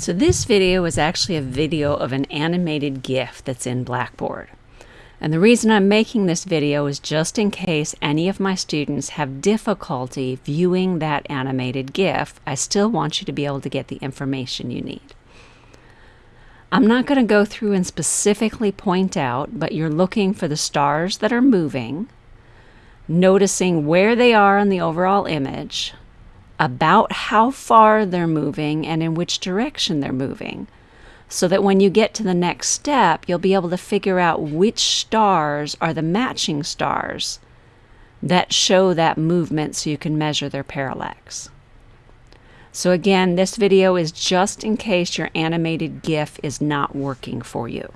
So this video is actually a video of an animated GIF that's in Blackboard. And the reason I'm making this video is just in case any of my students have difficulty viewing that animated GIF, I still want you to be able to get the information you need. I'm not going to go through and specifically point out, but you're looking for the stars that are moving, noticing where they are in the overall image, about how far they're moving and in which direction they're moving. So that when you get to the next step, you'll be able to figure out which stars are the matching stars that show that movement so you can measure their parallax. So again, this video is just in case your animated GIF is not working for you.